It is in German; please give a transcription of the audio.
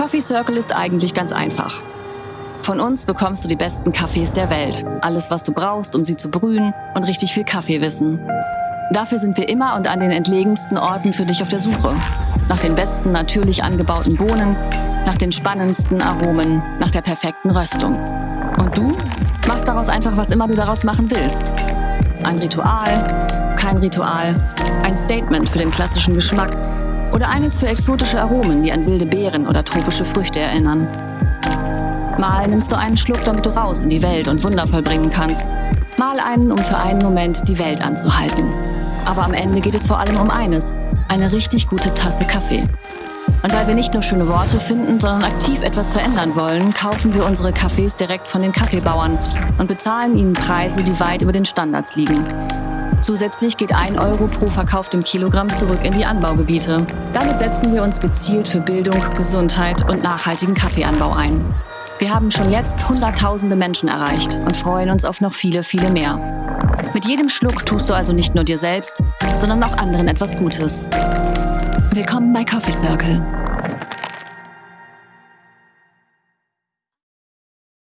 Coffee Circle ist eigentlich ganz einfach. Von uns bekommst du die besten Kaffees der Welt. Alles, was du brauchst, um sie zu brühen und richtig viel Kaffeewissen. Dafür sind wir immer und an den entlegensten Orten für dich auf der Suche. Nach den besten natürlich angebauten Bohnen, nach den spannendsten Aromen, nach der perfekten Röstung. Und du machst daraus einfach, was immer du daraus machen willst. Ein Ritual, kein Ritual, ein Statement für den klassischen Geschmack oder eines für exotische Aromen, die an wilde Beeren oder tropische Früchte erinnern. Mal nimmst du einen Schluck, damit du raus in die Welt und Wunder vollbringen kannst. Mal einen, um für einen Moment die Welt anzuhalten. Aber am Ende geht es vor allem um eines, eine richtig gute Tasse Kaffee. Und weil wir nicht nur schöne Worte finden, sondern aktiv etwas verändern wollen, kaufen wir unsere Kaffees direkt von den Kaffeebauern und bezahlen ihnen Preise, die weit über den Standards liegen. Zusätzlich geht ein Euro pro verkauftem Kilogramm zurück in die Anbaugebiete. Damit setzen wir uns gezielt für Bildung, Gesundheit und nachhaltigen Kaffeeanbau ein. Wir haben schon jetzt Hunderttausende Menschen erreicht und freuen uns auf noch viele, viele mehr. Mit jedem Schluck tust du also nicht nur dir selbst, sondern auch anderen etwas Gutes. Willkommen bei Coffee Circle.